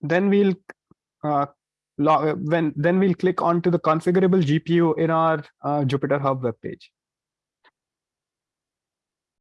then we'll uh, when then we'll click onto the configurable GPU in our uh, Jupyter Hub webpage.